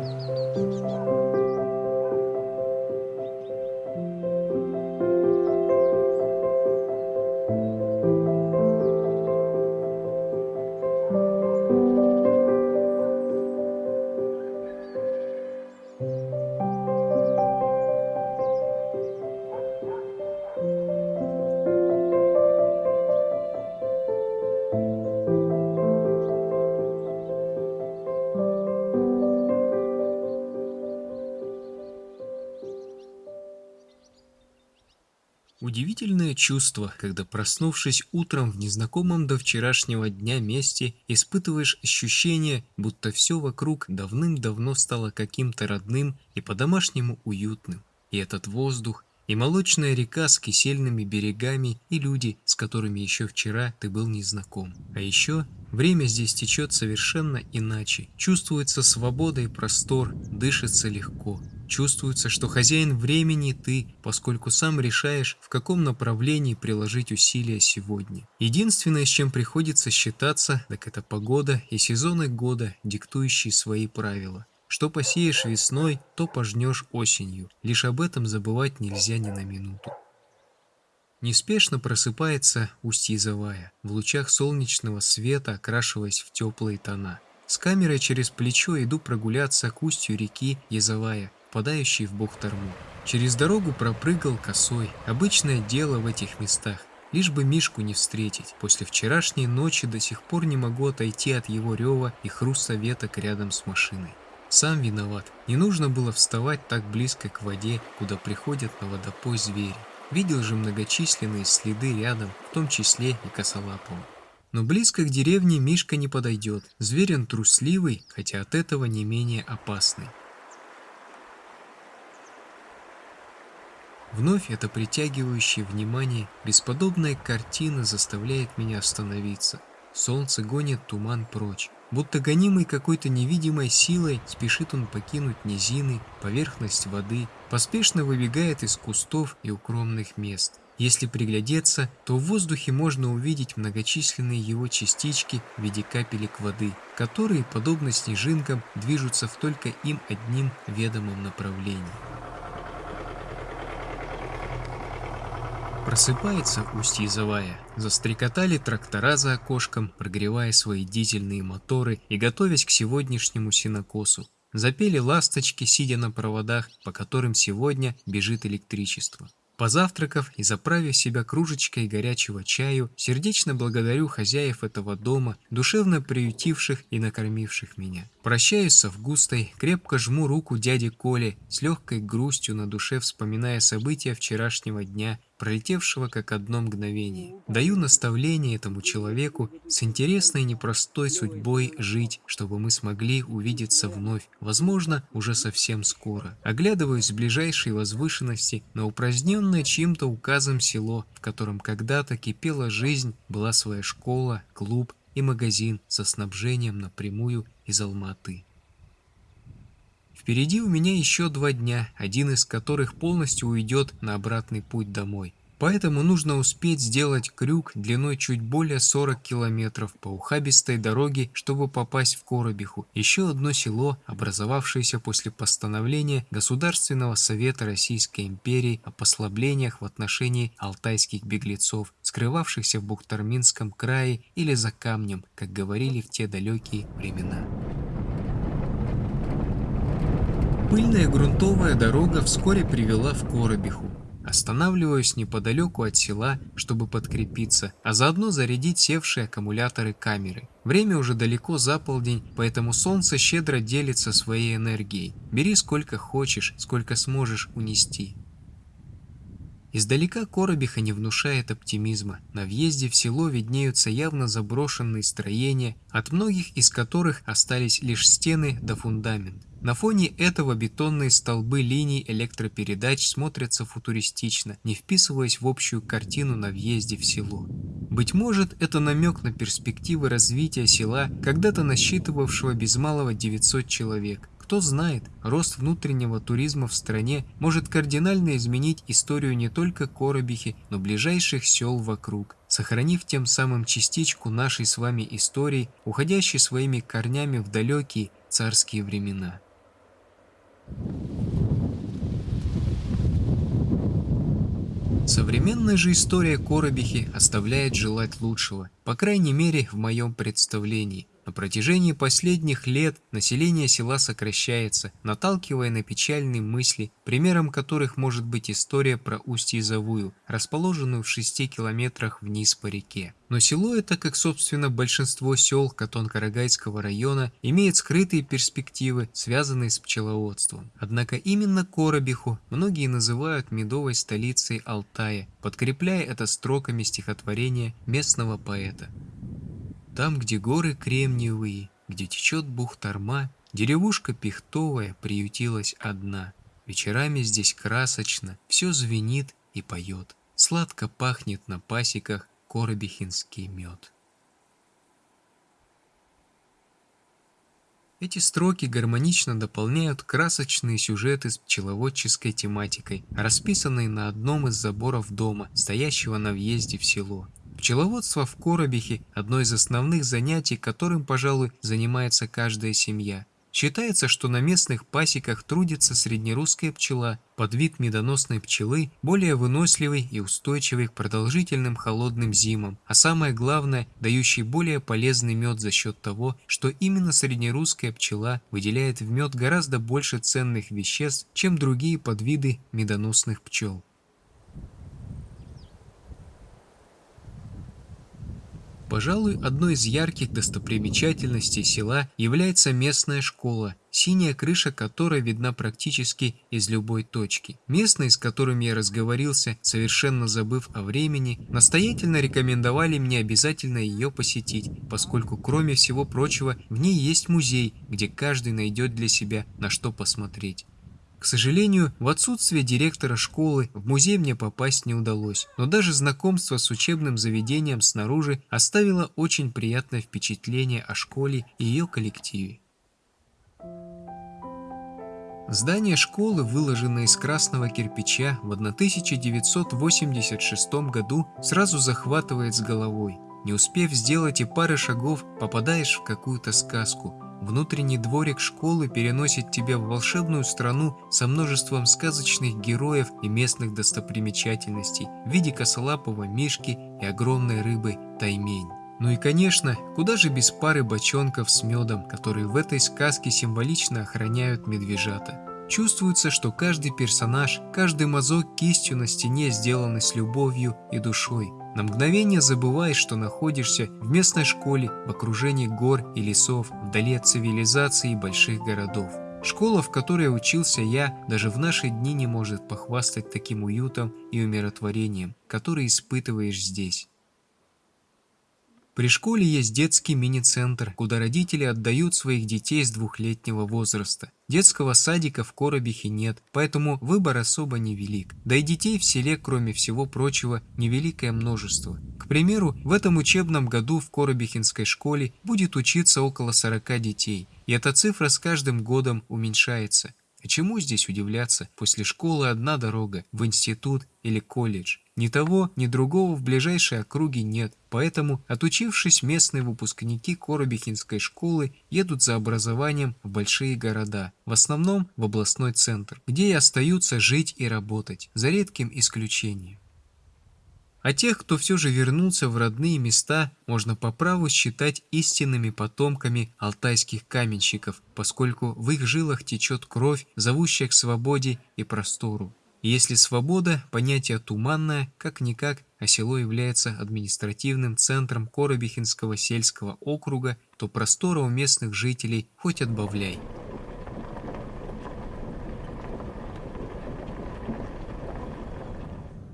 うん。Удивительное чувство, когда проснувшись утром в незнакомом до вчерашнего дня месте, испытываешь ощущение, будто все вокруг давным-давно стало каким-то родным и по-домашнему уютным. И этот воздух, и молочная река с кисельными берегами, и люди, с которыми еще вчера ты был незнаком. А еще время здесь течет совершенно иначе. Чувствуется свобода и простор, дышится легко. Чувствуется, что хозяин времени ты, поскольку сам решаешь, в каком направлении приложить усилия сегодня. Единственное, с чем приходится считаться, так это погода и сезоны года, диктующие свои правила. Что посеешь весной, то пожнешь осенью. Лишь об этом забывать нельзя ни на минуту. Неспешно просыпается Устье-Завая, в лучах солнечного света окрашиваясь в теплые тона. С камерой через плечо иду прогуляться к устью реки Язовая, впадающий в Бухтарму. Через дорогу пропрыгал косой. Обычное дело в этих местах. Лишь бы Мишку не встретить. После вчерашней ночи до сих пор не могу отойти от его рева и хруста веток рядом с машиной. Сам виноват. Не нужно было вставать так близко к воде, куда приходят на водопой звери. Видел же многочисленные следы рядом, в том числе и косолапого. Но близко к деревне Мишка не подойдет. Зверь он трусливый, хотя от этого не менее опасный. Вновь эта притягивающая внимание бесподобная картина заставляет меня остановиться. Солнце гонит туман прочь. Будто гонимый какой-то невидимой силой, спешит он покинуть низины, поверхность воды, поспешно выбегает из кустов и укромных мест. Если приглядеться, то в воздухе можно увидеть многочисленные его частички в виде капелек воды, которые, подобно снежинкам, движутся в только им одним ведомом направлении. Просыпается устье Завая. Застрекотали трактора за окошком, прогревая свои дизельные моторы и готовясь к сегодняшнему синокосу. Запели ласточки, сидя на проводах, по которым сегодня бежит электричество. Позавтракав и заправив себя кружечкой горячего чаю, сердечно благодарю хозяев этого дома, душевно приютивших и накормивших меня. Прощаюсь с Августой, крепко жму руку дяде Коле, с легкой грустью на душе вспоминая события вчерашнего дня пролетевшего как одно мгновение. Даю наставление этому человеку с интересной непростой судьбой жить, чтобы мы смогли увидеться вновь, возможно, уже совсем скоро. Оглядываюсь с ближайшей возвышенности на упраздненное чьим-то указом село, в котором когда-то кипела жизнь, была своя школа, клуб и магазин со снабжением напрямую из Алматы. Впереди у меня еще два дня, один из которых полностью уйдет на обратный путь домой. Поэтому нужно успеть сделать крюк длиной чуть более 40 километров по ухабистой дороге, чтобы попасть в Коробиху, еще одно село, образовавшееся после постановления Государственного совета Российской империи о послаблениях в отношении алтайских беглецов, скрывавшихся в Бухтарминском крае или за камнем, как говорили в те далекие времена. Пыльная грунтовая дорога вскоре привела в Коробиху. Останавливаюсь неподалеку от села, чтобы подкрепиться, а заодно зарядить севшие аккумуляторы камеры. Время уже далеко за полдень, поэтому солнце щедро делится своей энергией. Бери сколько хочешь, сколько сможешь унести. Издалека Коробиха не внушает оптимизма. На въезде в село виднеются явно заброшенные строения, от многих из которых остались лишь стены да фундамент. На фоне этого бетонные столбы линий электропередач смотрятся футуристично, не вписываясь в общую картину на въезде в село. Быть может, это намек на перспективы развития села, когда-то насчитывавшего без малого 900 человек. Кто знает, рост внутреннего туризма в стране может кардинально изменить историю не только Коробихи, но ближайших сел вокруг, сохранив тем самым частичку нашей с вами истории, уходящей своими корнями в далекие царские времена. Современная же история Коробихи оставляет желать лучшего, по крайней мере в моем представлении. На протяжении последних лет население села сокращается, наталкивая на печальные мысли, примером которых может быть история про Устье-Завую, расположенную в 6 километрах вниз по реке. Но село это, как собственно большинство сел Катон-Карагайского района, имеет скрытые перспективы, связанные с пчеловодством. Однако именно Коробиху многие называют медовой столицей Алтая, подкрепляя это строками стихотворения местного поэта. Там, где горы кремниевые, где течет Бухтарма, деревушка пихтовая приютилась одна. Вечерами здесь красочно, все звенит и поет. Сладко пахнет на пасеках коробихинский мед. Эти строки гармонично дополняют красочные сюжеты с пчеловодческой тематикой, расписанные на одном из заборов дома, стоящего на въезде в село. Пчеловодство в Коробихе – одно из основных занятий, которым, пожалуй, занимается каждая семья. Считается, что на местных пасеках трудится среднерусская пчела, под вид медоносной пчелы, более выносливый и устойчивый к продолжительным холодным зимам, а самое главное, дающий более полезный мед за счет того, что именно среднерусская пчела выделяет в мед гораздо больше ценных веществ, чем другие подвиды медоносных пчел. Пожалуй, одной из ярких достопримечательностей села является местная школа, синяя крыша которой видна практически из любой точки. Местные, с которыми я разговорился, совершенно забыв о времени, настоятельно рекомендовали мне обязательно ее посетить, поскольку, кроме всего прочего, в ней есть музей, где каждый найдет для себя на что посмотреть. К сожалению, в отсутствие директора школы в музей мне попасть не удалось, но даже знакомство с учебным заведением снаружи оставило очень приятное впечатление о школе и ее коллективе. Здание школы, выложенное из красного кирпича, в 1986 году сразу захватывает с головой. Не успев сделать и пары шагов, попадаешь в какую-то сказку – Внутренний дворик школы переносит тебя в волшебную страну со множеством сказочных героев и местных достопримечательностей в виде косолапого мишки и огромной рыбы таймень. Ну и конечно, куда же без пары бочонков с медом, которые в этой сказке символично охраняют медвежата. Чувствуется, что каждый персонаж, каждый мазок кистью на стене сделаны с любовью и душой. На мгновение забываешь, что находишься в местной школе, в окружении гор и лесов, вдали от цивилизации и больших городов. Школа, в которой учился я, даже в наши дни не может похвастать таким уютом и умиротворением, который испытываешь здесь. При школе есть детский мини-центр, куда родители отдают своих детей с двухлетнего возраста. Детского садика в Коробихе нет, поэтому выбор особо невелик. Да и детей в селе, кроме всего прочего, невеликое множество. К примеру, в этом учебном году в Коробихинской школе будет учиться около 40 детей, и эта цифра с каждым годом уменьшается. А чему здесь удивляться? После школы одна дорога – в институт или колледж. Ни того, ни другого в ближайшей округе нет, поэтому, отучившись, местные выпускники Коробихинской школы едут за образованием в большие города, в основном в областной центр, где и остаются жить и работать, за редким исключением. А тех, кто все же вернулся в родные места, можно по праву считать истинными потомками алтайских каменщиков, поскольку в их жилах течет кровь, зовущая к свободе и простору. Если свобода – понятие туманное, как-никак, а село является административным центром Коробихинского сельского округа, то простора у местных жителей хоть отбавляй.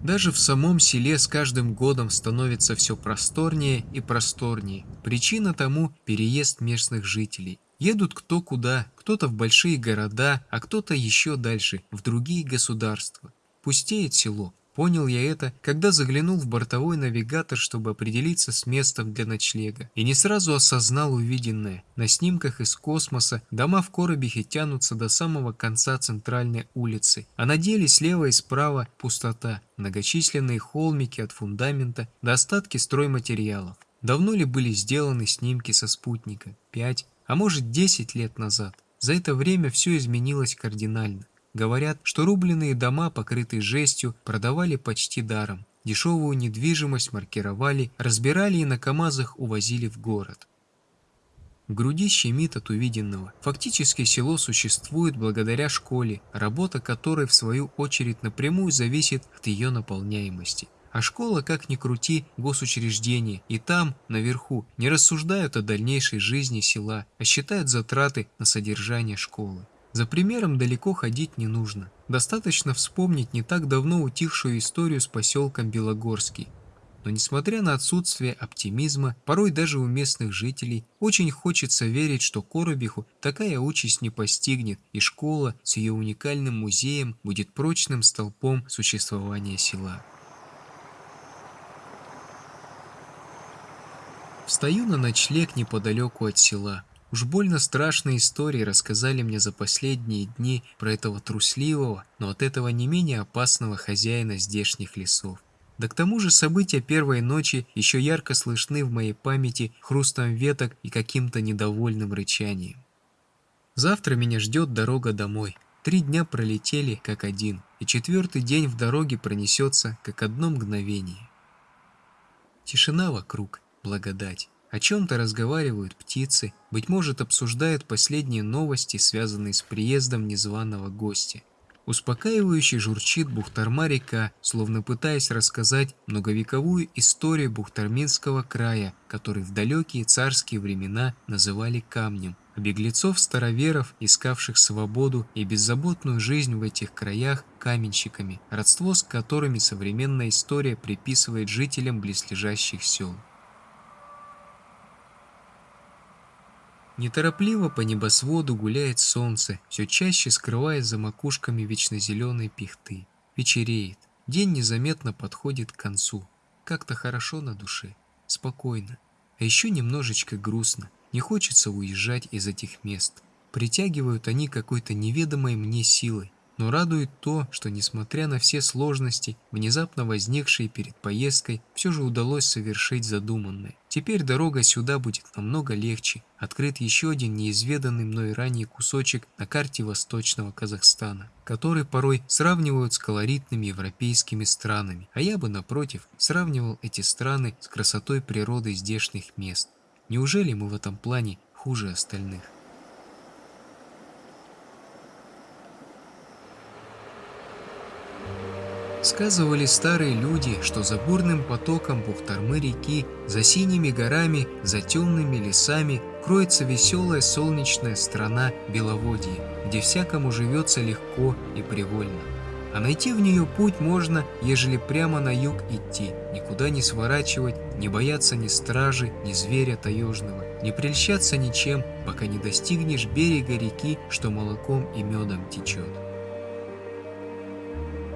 Даже в самом селе с каждым годом становится все просторнее и просторнее. Причина тому – переезд местных жителей. Едут кто куда, кто-то в большие города, а кто-то еще дальше, в другие государства. Пустеет село. Понял я это, когда заглянул в бортовой навигатор, чтобы определиться с местом для ночлега. И не сразу осознал увиденное. На снимках из космоса дома в Коробихе тянутся до самого конца центральной улицы, а на деле слева и справа пустота, многочисленные холмики от фундамента до остатки стройматериалов. Давно ли были сделаны снимки со спутника? Пять, а может 10 лет назад. За это время все изменилось кардинально. Говорят, что рубленые дома, покрытые жестью, продавали почти даром. Дешевую недвижимость маркировали, разбирали и на КАМАЗах увозили в город. В груди щемит от увиденного. Фактически село существует благодаря школе, работа которой в свою очередь напрямую зависит от ее наполняемости. А школа, как ни крути, госучреждение, и там, наверху, не рассуждают о дальнейшей жизни села, а считают затраты на содержание школы. За примером далеко ходить не нужно. Достаточно вспомнить не так давно утихшую историю с поселком Белогорский. Но несмотря на отсутствие оптимизма, порой даже у местных жителей, очень хочется верить, что Коробиху такая участь не постигнет, и школа с ее уникальным музеем будет прочным столпом существования села. Встаю на ночлег неподалеку от села. Уж больно страшные истории рассказали мне за последние дни про этого трусливого, но от этого не менее опасного хозяина здешних лесов. Да к тому же события первой ночи еще ярко слышны в моей памяти хрустом веток и каким-то недовольным рычанием. Завтра меня ждет дорога домой. Три дня пролетели как один, и четвертый день в дороге пронесется как одно мгновение. Тишина вокруг, благодать. О чем-то разговаривают птицы, быть может обсуждают последние новости, связанные с приездом незваного гостя. Успокаивающе журчит Бухтарма река, словно пытаясь рассказать многовековую историю Бухтарминского края, который в далекие царские времена называли камнем, а беглецов-староверов, искавших свободу и беззаботную жизнь в этих краях каменщиками, родство с которыми современная история приписывает жителям близлежащих сел. Неторопливо по небосводу гуляет солнце, все чаще скрываясь за макушками вечнозеленой пихты. Вечереет. День незаметно подходит к концу. Как-то хорошо на душе. Спокойно. А еще немножечко грустно. Не хочется уезжать из этих мест. Притягивают они какой-то неведомой мне силой. Но радует то, что несмотря на все сложности, внезапно возникшие перед поездкой, все же удалось совершить задуманное. Теперь дорога сюда будет намного легче. Открыт еще один неизведанный мной ранее кусочек на карте Восточного Казахстана, который порой сравнивают с колоритными европейскими странами, а я бы, напротив, сравнивал эти страны с красотой природы здешних мест. Неужели мы в этом плане хуже остальных? Сказывали старые люди, что за бурным потоком Бухтармы реки, за синими горами, за темными лесами кроется веселая солнечная страна Беловодье, где всякому живется легко и привольно. А найти в нее путь можно, ежели прямо на юг идти, никуда не сворачивать, не бояться ни стражи, ни зверя таежного, не прельщаться ничем, пока не достигнешь берега реки, что молоком и медом течет.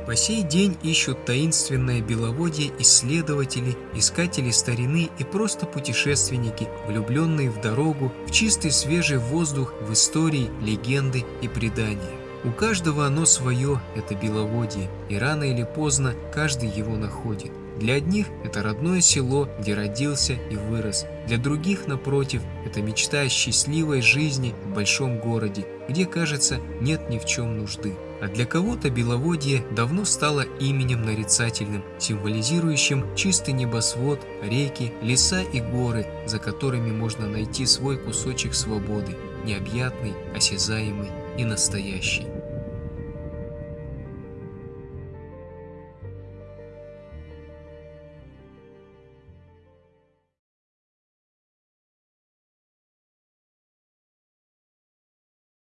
По сей день ищут таинственное беловодье исследователи, искатели старины и просто путешественники, влюбленные в дорогу, в чистый свежий воздух, в истории, легенды и предания. У каждого оно свое, это беловодье, и рано или поздно каждый его находит. Для одних это родное село, где родился и вырос. Для других, напротив, это мечта о счастливой жизни в большом городе, где, кажется, нет ни в чем нужды. А для кого-то Беловодье давно стало именем нарицательным, символизирующим чистый небосвод, реки, леса и горы, за которыми можно найти свой кусочек свободы, необъятный, осязаемый и настоящий.